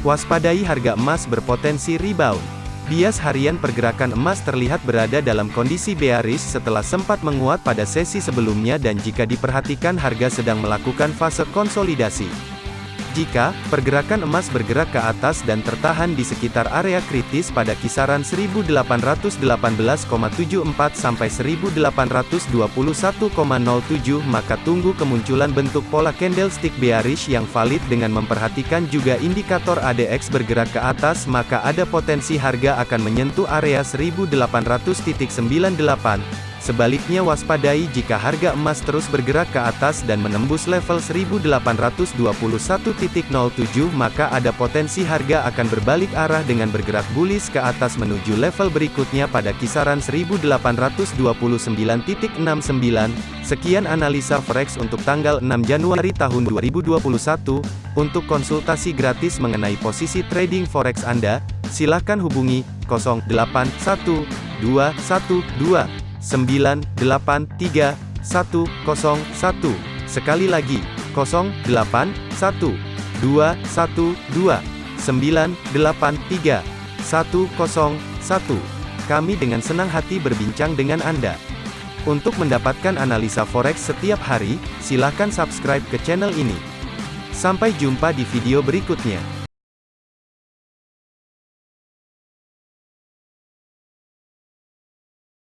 Waspadai harga emas berpotensi rebound. Bias harian pergerakan emas terlihat berada dalam kondisi bearish setelah sempat menguat pada sesi sebelumnya dan jika diperhatikan harga sedang melakukan fase konsolidasi. Jika pergerakan emas bergerak ke atas dan tertahan di sekitar area kritis pada kisaran 1818,74 sampai 1821,07 maka tunggu kemunculan bentuk pola candlestick bearish yang valid dengan memperhatikan juga indikator ADX bergerak ke atas maka ada potensi harga akan menyentuh area 1800.98 Sebaliknya waspadai jika harga emas terus bergerak ke atas dan menembus level 1821.07 maka ada potensi harga akan berbalik arah dengan bergerak bullish ke atas menuju level berikutnya pada kisaran 1829.69. Sekian analisa forex untuk tanggal 6 Januari tahun 2021. Untuk konsultasi gratis mengenai posisi trading forex Anda, silakan hubungi 081212 983 101. Sekali lagi, 081 212 983 101. Kami dengan senang hati berbincang dengan Anda. Untuk mendapatkan analisa forex setiap hari, silakan subscribe ke channel ini. Sampai jumpa di video berikutnya.